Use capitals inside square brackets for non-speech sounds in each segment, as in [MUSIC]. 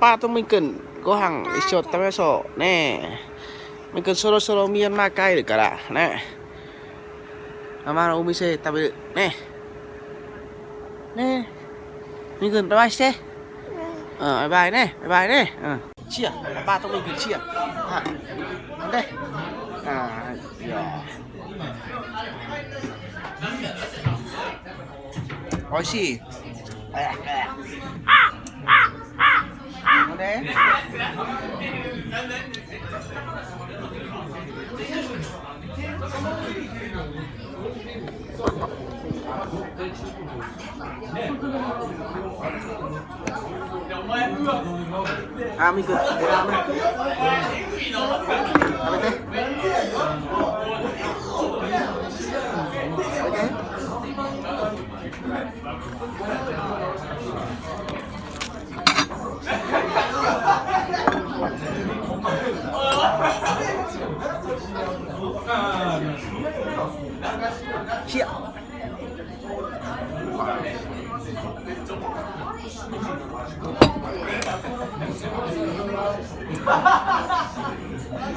ba tôi mình cần có hàng cho tao bé sổ nè. Mình cần solo solo miên ma cay được cả đã nè. Ăn nó umise tao bị nè. Nè. Mình cần bye bye xe. Ờ bye bye nè bye bye nè. Ờ. chia ba tôi mình cần chia. À, đây. À dạ. Nói gì à, à. 네. I'm good. I'm good. Okay. Okay.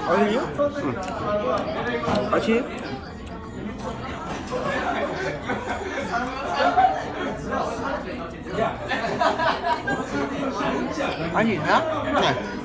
어디요? 응. 같이? 아니, 나? 네.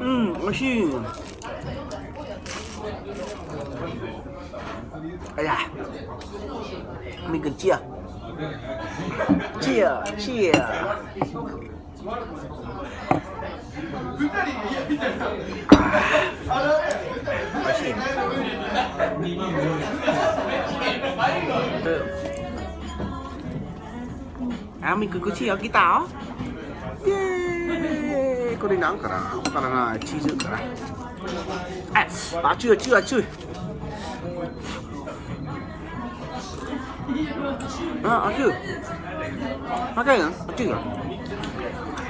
음, 맛있. 아야, 미끈 찌야, 찌야, 찌야. cần chia chia chia 맛있 à mình cần có chia cái táo yeah. có đi nắng cả nào cả là chi dự cả này à, à chưa chưa chưa 아, 아주. 아까는 아주요. 이거. 음,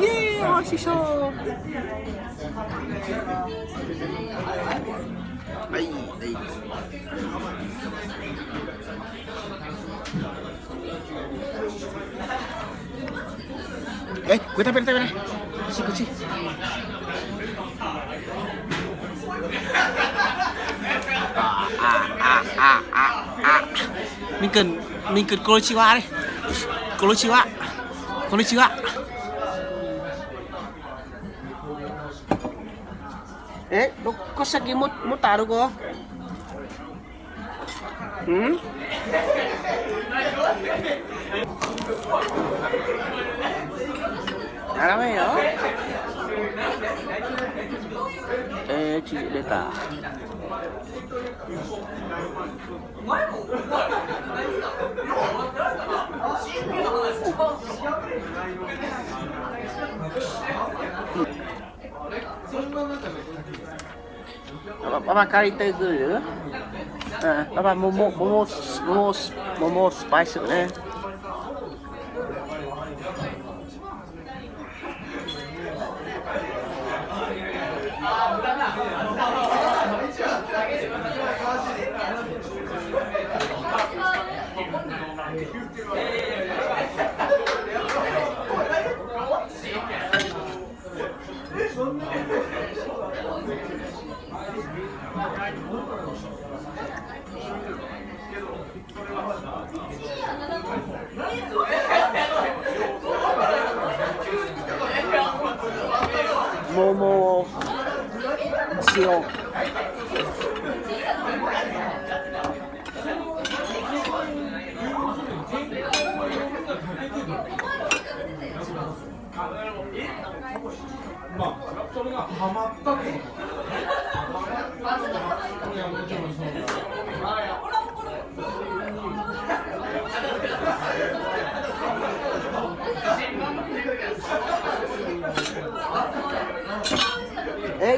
Yay, Hoshi Show! Đây, đây. Eh, quên tay bên tay bên này. Chị có chị. À, à, à, à, à, à. Mình cần, mình cần Kurochiwa đi. Kurochiwa. Kurochiwa. Kurochiwa. え6個先ももっとあるごうんダメよえー、ち出たうんパパ、パパ借りてくるうん、パパ、もも、もも、もも、ももスパイスね。Thank you. 桃を塩。まあそれがハマったってこと。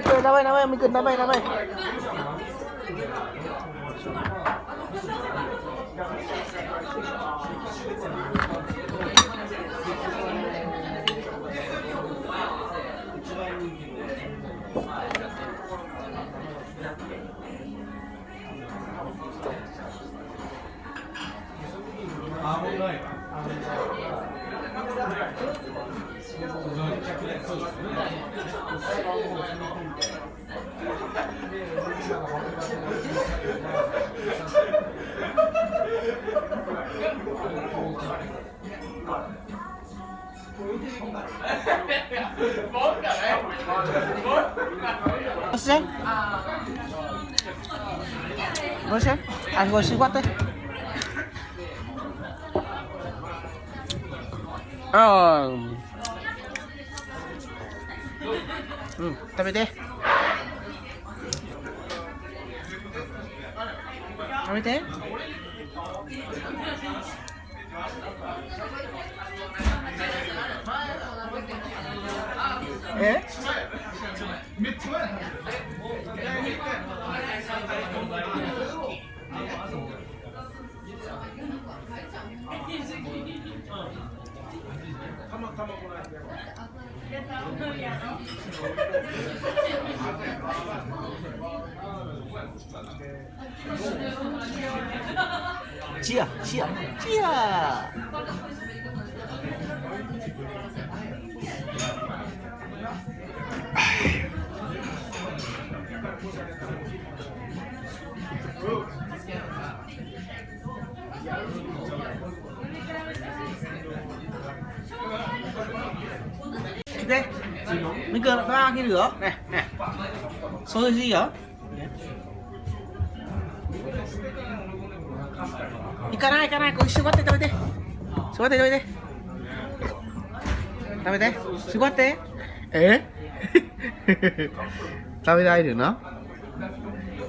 cười đá bay đá bay mình cần đá bay đá bay. Você? Você? Agora sim, bota. Ah. うん食べて。食べて。え？チアチアチア来て mấy cơ ba cái lửa này này số gì hả 行かない行かないこれ絞って食べて絞って食べて食べて。絞って。え？食べられるの？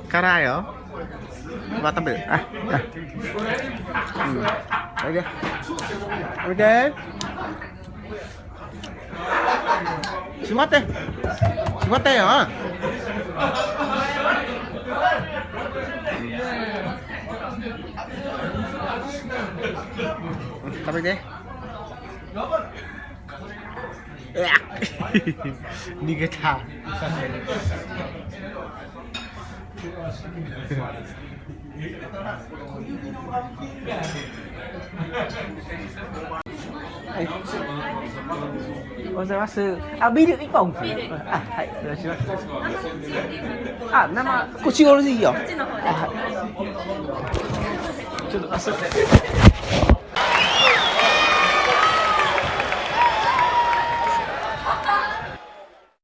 辛いよ。まあ食べる。ああ。うん。食べて食べて閉まって。閉まったよ。食べてうわ [LAUGHS] 逃げたはい。おはようございます。あ、ビール一本。あ、はい、お願いします。あ、生、こっち側でいいよ。あはいちょっと、あ、すいません。